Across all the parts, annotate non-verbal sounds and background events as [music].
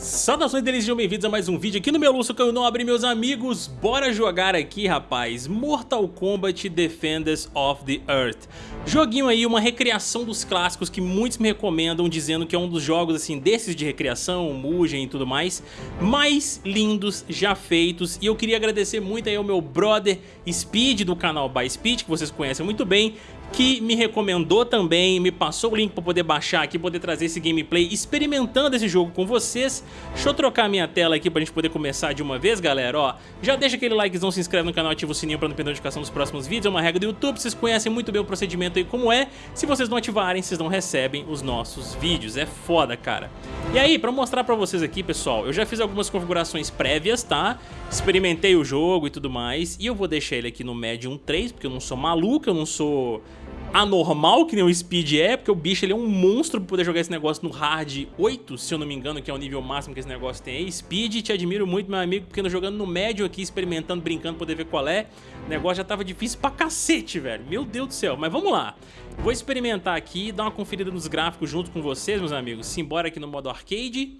Saudações deles, sejam bem-vindos a mais um vídeo aqui no meu Lúcio Caio Nobre, meus amigos. Bora jogar aqui, rapaz, Mortal Kombat Defenders of the Earth. Joguinho aí, uma recriação dos clássicos que muitos me recomendam, dizendo que é um dos jogos, assim, desses de recriação, Mugen e tudo mais, mais lindos já feitos. E eu queria agradecer muito aí ao meu brother Speed, do canal By Speed, que vocês conhecem muito bem, que me recomendou também, me passou o link para poder baixar aqui, poder trazer esse gameplay experimentando esse jogo com vocês. Deixa eu trocar minha tela aqui pra gente poder começar de uma vez, galera, ó. Já deixa aquele likezão, se inscreve no canal, ativa o sininho pra não perder notificação dos próximos vídeos, é uma regra do YouTube, vocês conhecem muito bem o procedimento aí como é. Se vocês não ativarem, vocês não recebem os nossos vídeos, é foda, cara. E aí, pra mostrar pra vocês aqui, pessoal, eu já fiz algumas configurações prévias, tá? Experimentei o jogo e tudo mais, e eu vou deixar ele aqui no Medium 3, porque eu não sou maluco, eu não sou anormal, que nem o Speed é, porque o bicho ele é um monstro pra poder jogar esse negócio no Hard 8, se eu não me engano, que é o nível máximo que esse negócio tem aí. Speed, te admiro muito, meu amigo, porque jogando no médio aqui, experimentando, brincando, poder ver qual é. O negócio já tava difícil pra cacete, velho. Meu Deus do céu. Mas vamos lá. Vou experimentar aqui, dar uma conferida nos gráficos junto com vocês, meus amigos. Simbora aqui no modo arcade.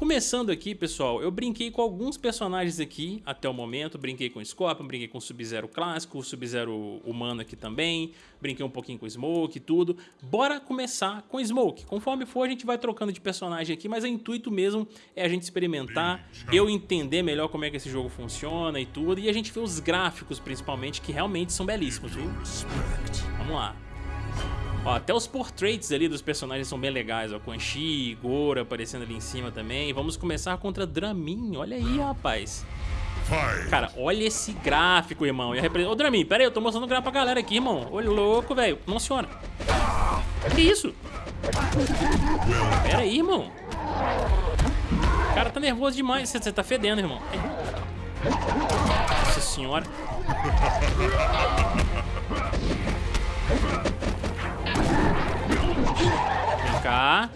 Começando aqui, pessoal, eu brinquei com alguns personagens aqui até o momento. Brinquei com o Scorpion, brinquei com o Sub-Zero clássico, o Sub-Zero humano aqui também. Brinquei um pouquinho com o Smoke e tudo. Bora começar com o Smoke. Conforme for, a gente vai trocando de personagem aqui, mas o intuito mesmo é a gente experimentar, eu entender melhor como é que esse jogo funciona e tudo. E a gente ver os gráficos, principalmente, que realmente são belíssimos, viu? Vamos lá. Ó, até os portraits ali dos personagens são bem legais, ó. Quan Chi, Goro aparecendo ali em cima também. Vamos começar contra Dramin, olha aí, rapaz. Cara, olha esse gráfico, irmão. Ô, Dramin, pera aí, eu tô mostrando o gráfico pra galera aqui, irmão. Olha, louco, velho. Senhora. Que isso? Pera aí, irmão. O cara tá nervoso demais. Você tá fedendo, irmão. Nossa senhora. Cá.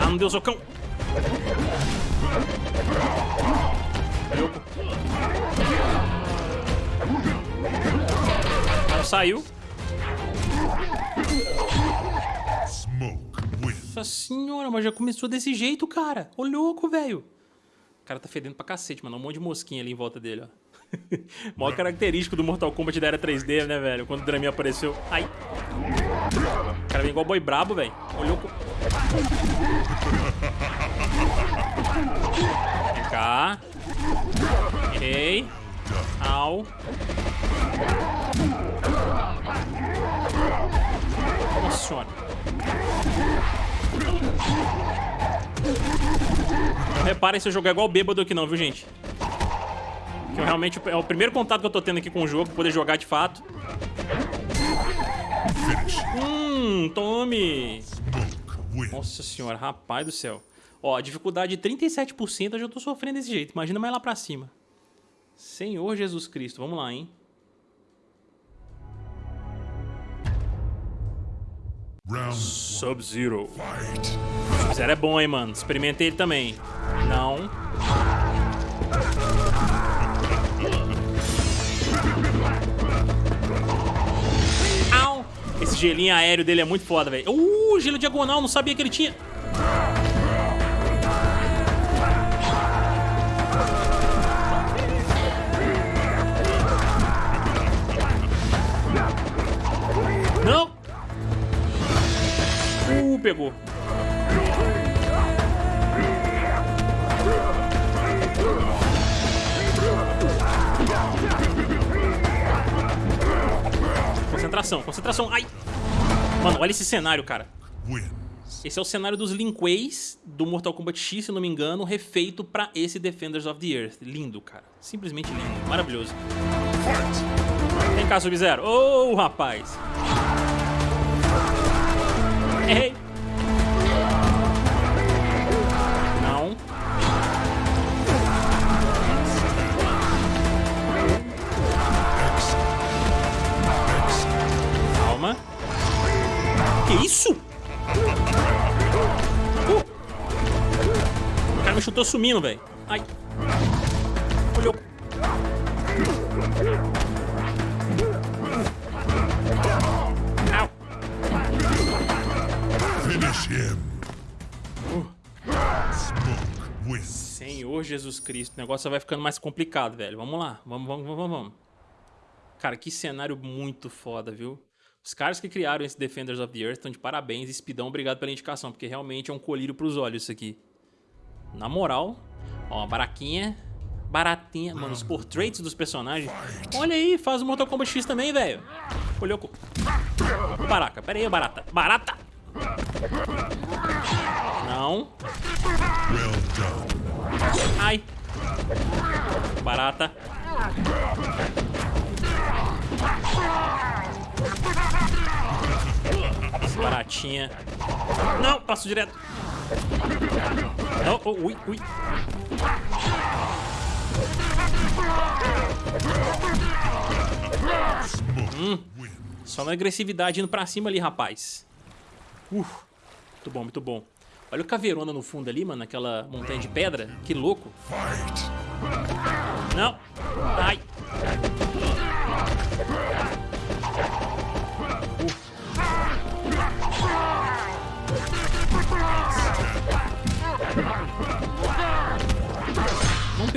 Ah, não deu socão. Não saiu. Nossa senhora, mas já começou desse jeito, cara. Ô louco, velho. O cara tá fedendo pra cacete, mano. Um monte de mosquinha ali em volta dele, ó. [laughs] Maior característico do Mortal Kombat da era 3D, né, velho? Quando o Dramin apareceu. Ai. O cara vem igual boi brabo, velho. Olhou. Vem cá. Errei. Au. Nossa senhora. Não reparem se eu jogar igual bêbado aqui não, viu, gente? Que eu realmente é o primeiro contato que eu tô tendo aqui com o jogo, poder jogar de fato. Hum, tome! Nossa senhora, rapaz do céu. Ó, dificuldade de 37%, eu já tô sofrendo desse jeito. Imagina mais lá pra cima. Senhor Jesus Cristo, vamos lá, hein? Sub-Zero. Sub-Zero é bom, hein, mano. Experimentei ele também. Não. Au! Esse gelinho aéreo dele é muito foda, velho. Uh, gelo diagonal, não sabia que ele tinha. Pegou. Concentração, concentração. Ai! Mano, olha esse cenário, cara. Esse é o cenário dos Linkways do Mortal Kombat X, se não me engano, refeito pra esse Defenders of the Earth. Lindo, cara. Simplesmente lindo. Maravilhoso. Vem cá, Sub-Zero. Ô, oh, rapaz. Errei. Me chutou sumindo, velho. Ai. Olhou. Senhor Jesus Cristo, o negócio vai ficando mais complicado, velho. Vamos lá, vamos, vamos, vamos, vamos. Cara, que cenário muito foda, viu? Os caras que criaram esse Defenders of the Earth estão de parabéns. Speedão, obrigado pela indicação, porque realmente é um colírio pros olhos isso aqui. Na moral, ó, uma baraquinha, baratinha. Mano, os portraits dos personagens. Olha aí, faz o Mortal Kombat X também, velho. Olhou com... Baraca, pera aí, barata. Barata! Não. Ai. Barata. Baratinha. Não, passo direto. Não, oh, ui, ui. Wins. Só na agressividade indo pra cima ali, rapaz. Uf, muito bom, muito bom. Olha o caveirona no fundo ali, mano, naquela montanha de pedra. Que louco. Não. Ai.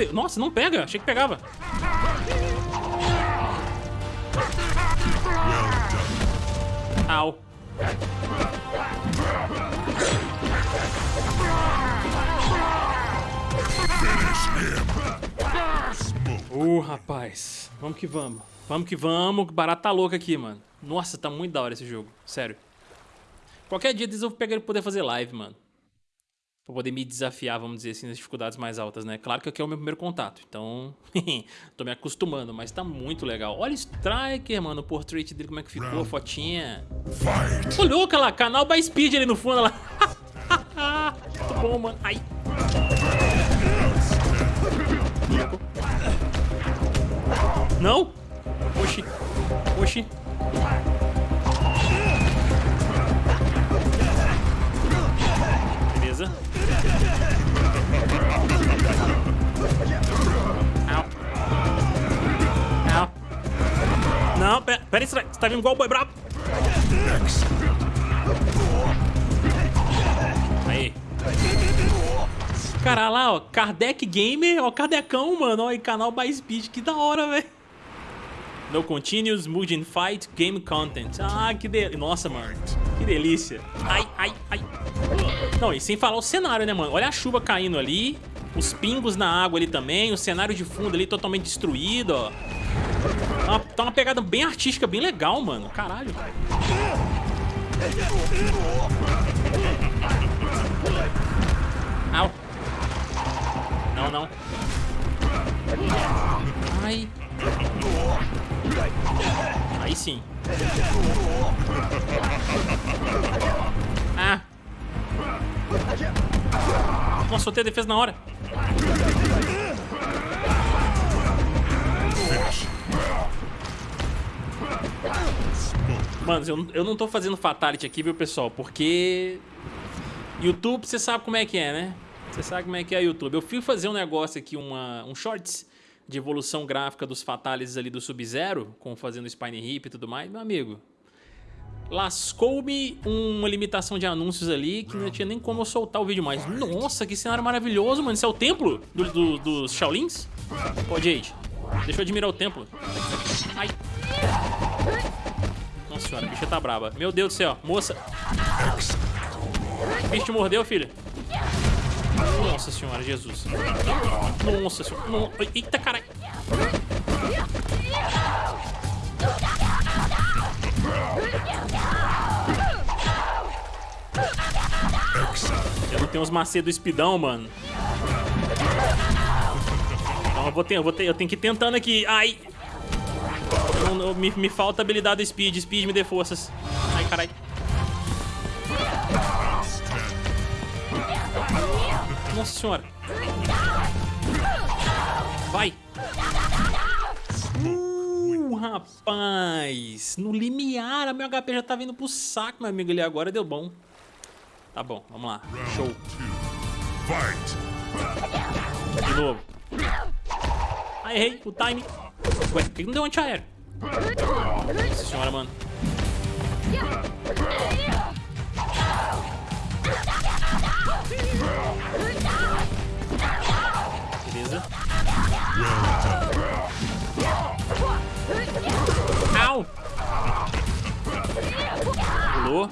Pe... Nossa, não pega. Achei que pegava. Au. Uh, rapaz. Vamos que vamos. Vamos que vamos. que Barato tá louco aqui, mano. Nossa, tá muito da hora esse jogo. Sério. Qualquer dia eu vou pegar ele poder fazer live, mano. Pra poder me desafiar, vamos dizer assim, nas dificuldades mais altas, né? Claro que aqui é o meu primeiro contato, então... [laughs] tô me acostumando, mas tá muito legal. Olha o Striker, mano, o portrait dele, como é que ficou, a fotinha. Fight. Ô, louca lá, canal by Speed ali no fundo, lá. [laughs] muito bom, mano. Ai. Não? Oxi. Oxi. Beleza. Au. Não, pera, pera aí, você tá vindo igual o boi brabo. Aí. Cara, lá, ó, Kardec Gamer, ó, Kardecão, mano, ó, e canal by Speed, que da hora, velho. No continuous mood in fight game content. Ah, que delícia. Nossa, mano, que delícia. Ai, ai, ai. Não, e sem falar o cenário, né, mano? Olha a chuva caindo ali, os pingos na água ali também, o cenário de fundo ali totalmente destruído, ó. Tá uma, tá uma pegada bem artística, bem legal, mano. Caralho. Au. Não, não. Aí sim. Ah. Nossa, soltei a defesa na hora. Mano, eu, eu não tô fazendo fatality aqui, viu, pessoal? Porque... YouTube, você sabe como é que é, né? Você sabe como é que é YouTube. Eu fui fazer um negócio aqui, uma, um shorts de evolução gráfica dos fatalities ali do Sub-Zero, com fazendo Spine Hip e tudo mais, meu amigo. Lascou-me uma limitação de anúncios ali que não tinha nem como eu soltar o vídeo mais. Nossa, que cenário maravilhoso, mano. Isso é o templo do, do, dos Shaolins? Pô, Jade, deixa eu admirar o templo. Ai. Nossa senhora, a bicha tá braba. Meu Deus do céu, moça. O bicho te mordeu, filha? Nossa senhora, Jesus. Nossa senhora. Eita, caralho. Eu tenho uns macedos espidão, mano. Então eu vou ter, eu vou ter, eu tenho que ir tentando aqui. Ai. Não, não, me, me falta habilidade do speed. Speed me dê forças. Ai, caralho. Nossa senhora. Vai. Uh, rapaz. No limiar, a meu HP já tá vindo pro saco, meu amigo. Ali agora deu bom. Tá bom, vamos lá. Show. Fight. De novo. Ah, errei. O time. Ué, por que não deu anti-aéreo? Nossa senhora, mano. Beleza. Au! Pulou.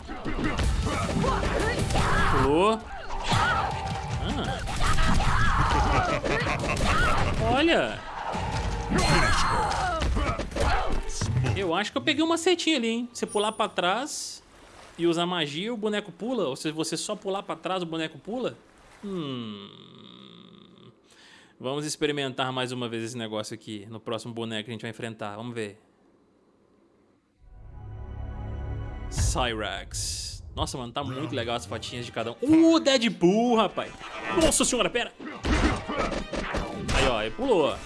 Pulou. Ah. Olha. Eu acho que eu peguei uma setinha ali, hein? Você pular pra trás e usar magia, o boneco pula? Ou se você só pular pra trás, o boneco pula? Hum... Vamos experimentar mais uma vez esse negócio aqui no próximo boneco que a gente vai enfrentar. Vamos ver. Cyrax. Nossa, mano, tá muito legal as fotinhas de cada um. Uh, Deadpool, rapaz. Nossa senhora, pera. Aí, ó, ele pulou.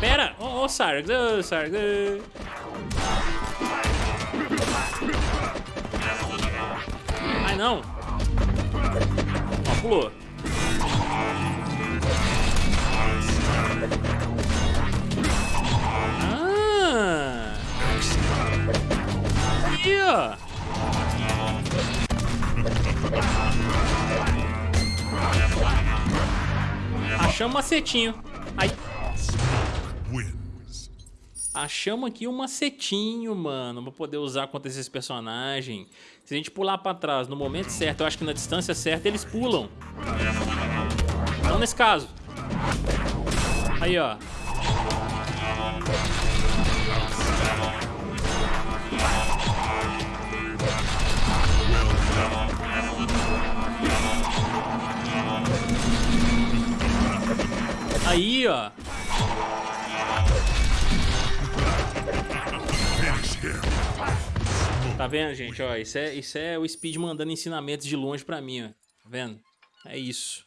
Pera. Ó, oh, oh, Cyrax. Oh, Cyrax. Ai, não. Ó, pulou. Ah. Aí, ó. Achamos um macetinho. Wins. Achamos aqui um macetinho, mano, pra poder usar contra esses personagens. Se a gente pular pra trás no momento certo, eu acho que na distância certa eles pulam. Não nesse caso. Aí, ó. Aí, ó. Tá vendo, gente? Ó, isso é, isso é o Speed mandando ensinamentos de longe pra mim, ó. Tá vendo? É isso.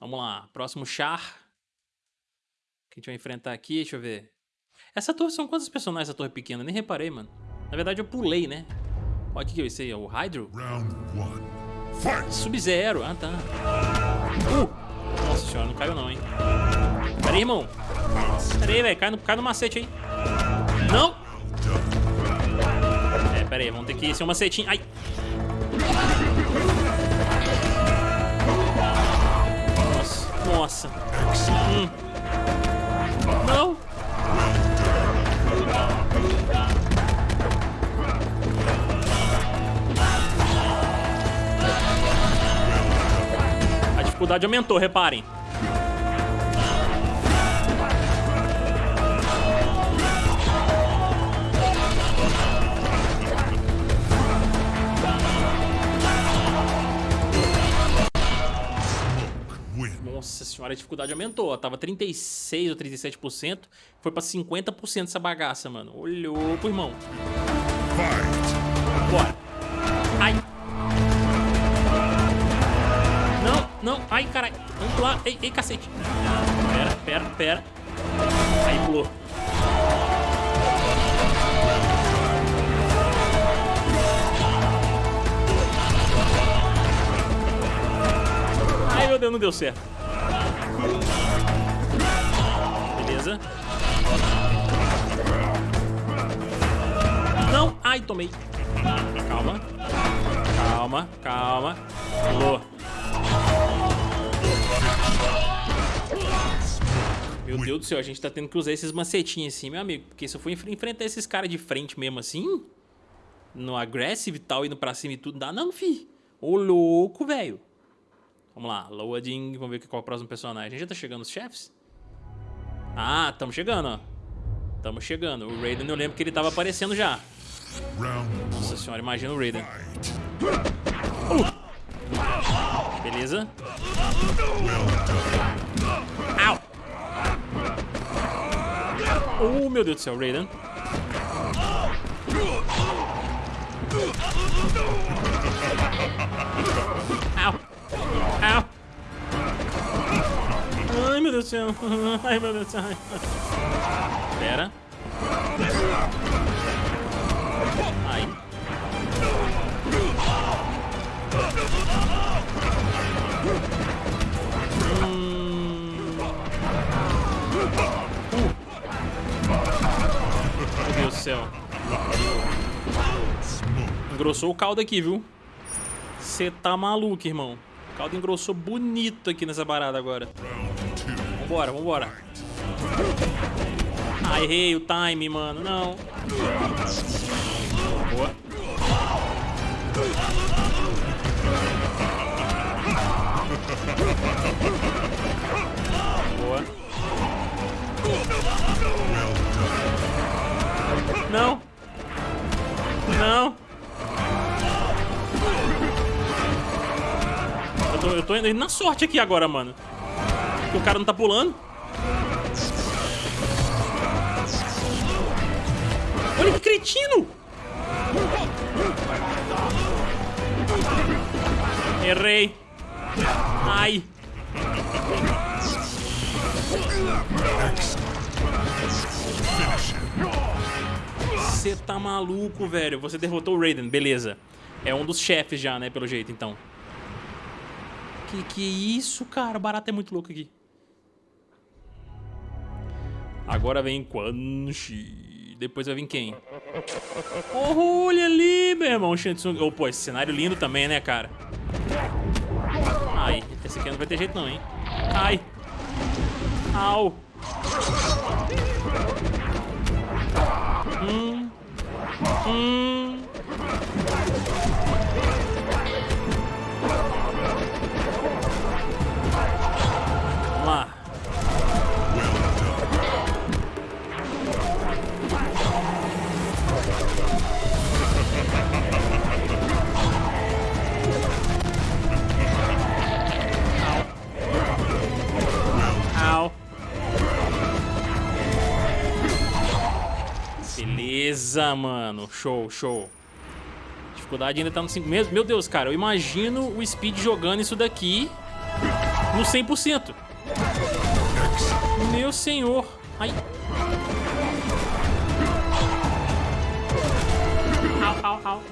Vamos lá. Próximo char. Que a gente vai enfrentar aqui, deixa eu ver. Essa torre, são quantos personagens essa torre pequena? Nem reparei, mano. Na verdade, eu pulei, né? Olha o que que é isso aí, ó, o Hydro? Sub-Zero. Ah, tá. Uh! Nossa senhora, não caiu não, hein? Pera aí, irmão. Pera aí, velho. Cai no, cai no macete aí. Não! É, pera aí. Vamos ter que ser um macetinho. Ai! Nossa. Nossa. Hum. Dificuldade aumentou, reparem. Nossa senhora, a dificuldade aumentou. Tava 36 ou 37%. Foi pra 50% essa bagaça, mano. Olhou pro irmão. Fight. Não. Ai, caralho. Vamos pular. Ei, ei, cacete. Pera, pera, pera. Aí, pulou. Ai, meu Deus, não deu certo. Beleza. Não. Ai, tomei. Calma. Calma, calma. Pulou. Meu Deus do céu, a gente tá tendo que usar esses macetinhos assim, meu amigo. Porque se eu for enfre- enfrentar esses caras de frente mesmo assim, no aggressive e tal, indo pra cima e tudo, não dá não, fi. Ô, louco, velho. Vamos lá, loading, vamos ver qual é o próximo personagem. Já tá chegando os chefes? Ah, tamo chegando, ó. Tamo chegando. O Raiden, eu lembro que ele tava aparecendo já. Nossa senhora, imagina o Raiden. Fight. Beleza? Au! Oh, meu Deus do céu, Raiden. Au! Ai, meu Deus do céu. Ai, meu Deus do céu. Pera. Ai. Céu. Engrossou o caldo aqui, viu? Você tá maluco, irmão. O caldo engrossou bonito aqui nessa parada agora. Vambora, vambora. Ah, errei o time, mano. Não. Boa. Não. Não. Eu tô, eu tô indo na sorte aqui agora, mano. O cara não tá pulando. Olha que cretino! Errei. Ai. Você tá maluco, velho. Você derrotou o Raiden, beleza. É um dos chefes já, né, pelo jeito, então. Que que é isso, cara? O barato é muito louco aqui. Agora vem Quan Chi. Depois vai vir quem? Oh, olha ali, meu irmão. Shansung. Oh, pô, esse cenário lindo também, né, cara? Ai, esse aqui não vai ter jeito não, hein? Ai. Au. Beleza, mano. Show, show. Dificuldade ainda tá no 5. Meu, meu Deus, cara, eu imagino o Speed jogando isso daqui no 100%. Meu senhor. Ai. Au, au, au.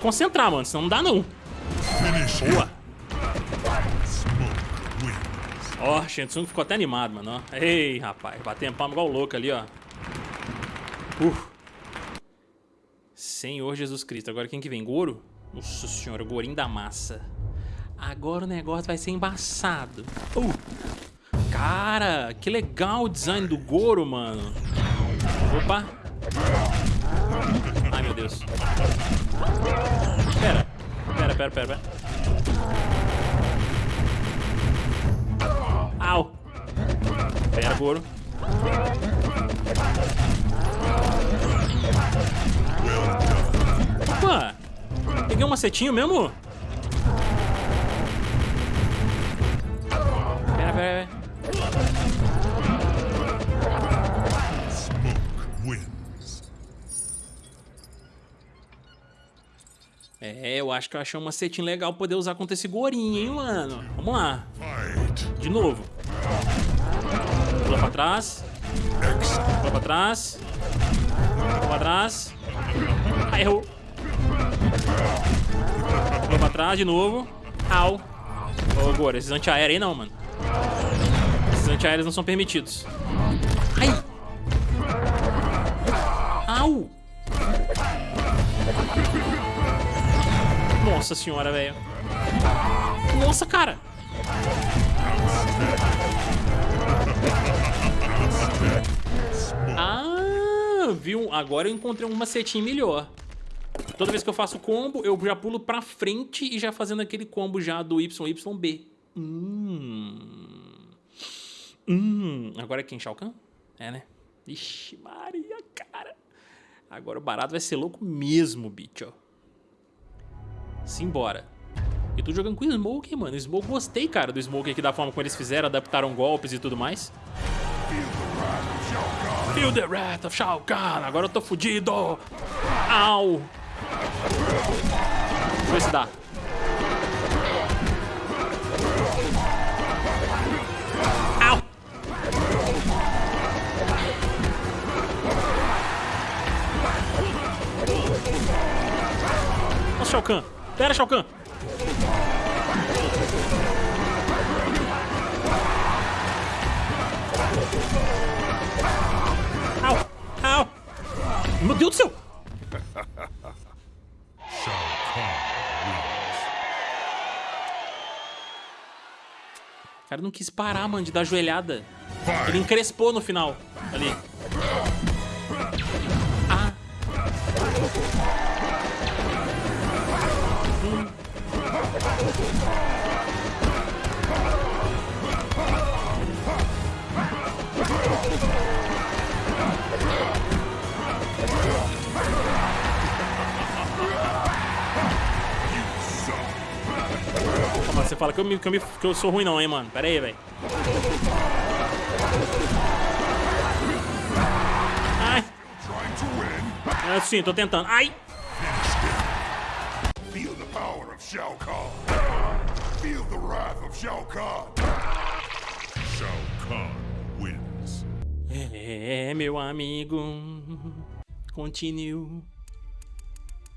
Concentrar, mano. Senão não dá, não. Boa. Ó, Shensung ficou até animado, mano. ó. Ei, rapaz. Batendo palma igual louco ali, ó. Uh. Senhor Jesus Cristo. Agora quem que vem? Goro? Nossa senhora, o Gorinho da massa. Agora o negócio vai ser embaçado. Uh. Cara, que legal o design do Goro, mano. Opa. Meu Deus. Pera. Pera, pera, pera, pera. Au. Pera, Goro. Opa. Peguei um macetinho mesmo? Pera, pera, pera. É, eu acho que eu achei um macetinho legal poder usar contra esse gorinho, hein, mano. Vamos lá. De novo. Pula pra trás. Pula pra trás. Pula pra trás. Ah, errou. Pula pra trás de novo. Au. Ô, Goro, esses antiaéreos aí não, mano. Esses antiaéreos não são permitidos. Nossa senhora, velho. Nossa, cara. Ah, viu? Agora eu encontrei um macetinho melhor. Toda vez que eu faço combo, eu já pulo pra frente e já fazendo aquele combo já do YYB. Hum. Hum. Agora é quem? Shao Kahn? É, né? Ixi, Maria, cara. Agora o barato vai ser louco mesmo, bicho. Simbora. E tô jogando com o Smoke, mano. Smoke, gostei, cara, do Smoke aqui, da forma como eles fizeram, adaptaram golpes e tudo mais. Feel the wrath of Shao Kahn. Agora eu tô fudido. Au. Deixa eu ver se dá. Au. Nossa, Shao Kahn. Pera, Shao Kahn. Au, au. Meu Deus do céu. O cara não quis parar, mano, de dar joelhada. Ele encrespou no final. Ali. Ah. Você fala que eu, me- que, eu me- que eu sou ruim não, hein, mano. Pera aí, velho. Ai. É, sim, tô tentando. Ai. Shao Kahn. Feel the wrath of Shao Kahn. Shao Kahn wins. É, meu amigo. Continue.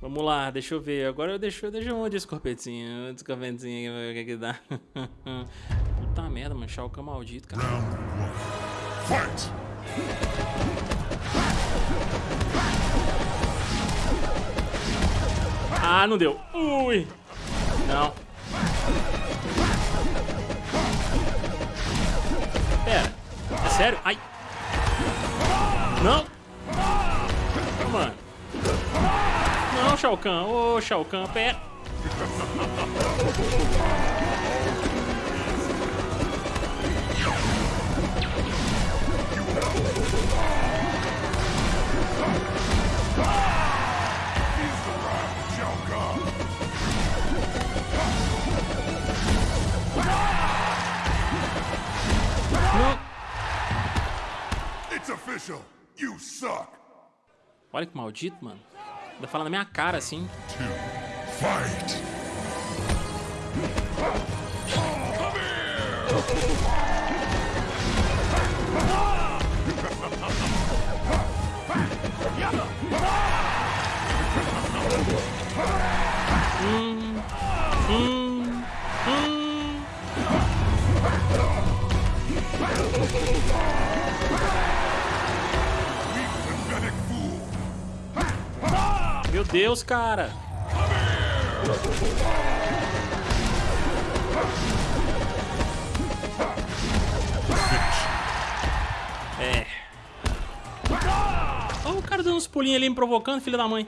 Vamos lá, deixa eu ver. Agora eu deixo, deixa eu onde esse corpetinho. Esse corpetinho aqui, o que que dá. [laughs] Puta merda, mano. Shao Kahn maldito, cara. Round one. Fight. Ah, não deu. Ui. Não. Pera. É sério? Ai. Não. Mano. Não, Shao Kahn. Ô, Shao Kahn, pera. Feel Olha que maldito, mano. Vai falar na minha cara assim. Hum. Deus, cara. É. Olha o cara dando uns pulinhos ali me provocando, filho da mãe.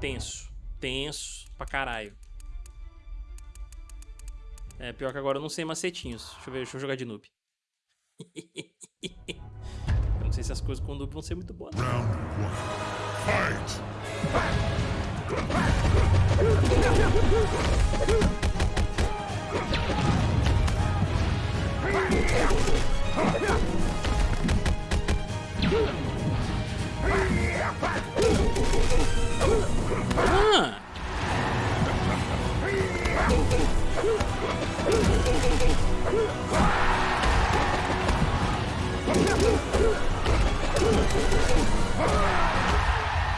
Tenso. Tenso pra caralho. É, pior que agora eu não sei macetinhos. Deixa eu ver, deixa eu jogar de noob. [laughs] sei se as coisas com noob vão ser muito boas. Round one. Fight. Ah!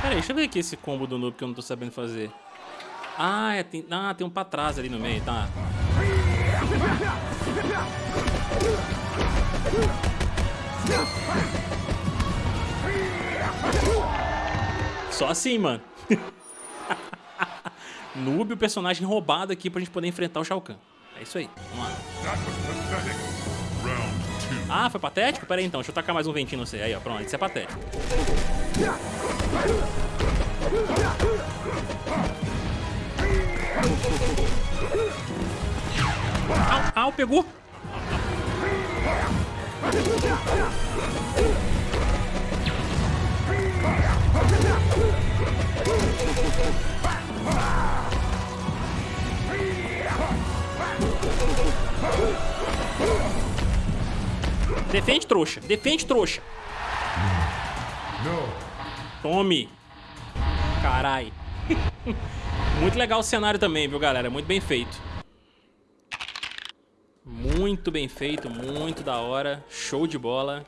Pera aí, deixa eu ver aqui esse combo do noob que eu não tô sabendo fazer. Ah, é, tem, ah, tem um pra trás ali no meio, tá. Só assim, mano. [laughs] Noob, o personagem roubado aqui pra gente poder enfrentar o Shao Kahn. É isso aí, vamos lá. Ah, foi patético? Pera aí então, deixa eu tacar mais um ventinho no você. Aí, ó, pronto, isso é patético. Au, au, pegou. Defende, trouxa. Defende, trouxa. Tome. Carai. [laughs] Muito legal o cenário também, viu, galera? Muito bem feito. Muito bem feito, muito da hora. Show de bola.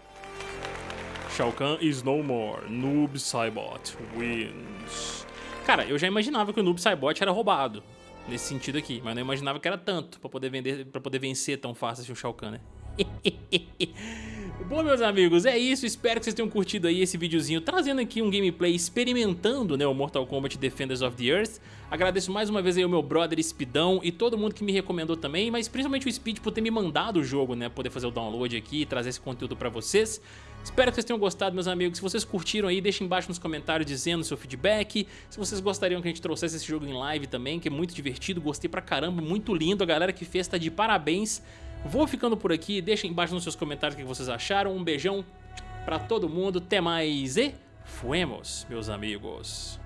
Shao Kahn is no more. Noob Saibot wins. Cara, eu já imaginava que o Noob Saibot era roubado. Nesse sentido aqui, mas não imaginava que era tanto pra poder, vender, pra poder vencer tão fácil assim o Shao Kahn, né? [laughs] Bom, meus amigos, é isso. Espero que vocês tenham curtido aí esse videozinho, trazendo aqui um gameplay experimentando né, o Mortal Kombat Defenders of the Earth. Agradeço mais uma vez aí ao meu brother Speedão e todo mundo que me recomendou também, mas principalmente o Speed por ter me mandado o jogo, né, poder fazer o download aqui e trazer esse conteúdo pra vocês. Espero que vocês tenham gostado, meus amigos. Se vocês curtiram aí, deixem embaixo nos comentários dizendo o seu feedback. Se vocês gostariam que a gente trouxesse esse jogo em live também, que é muito divertido, gostei pra caramba, muito lindo. A galera que fez tá de parabéns. Vou ficando por aqui, deixem embaixo nos seus comentários o que vocês acharam. Um beijão pra todo mundo, até mais e fuemos, meus amigos.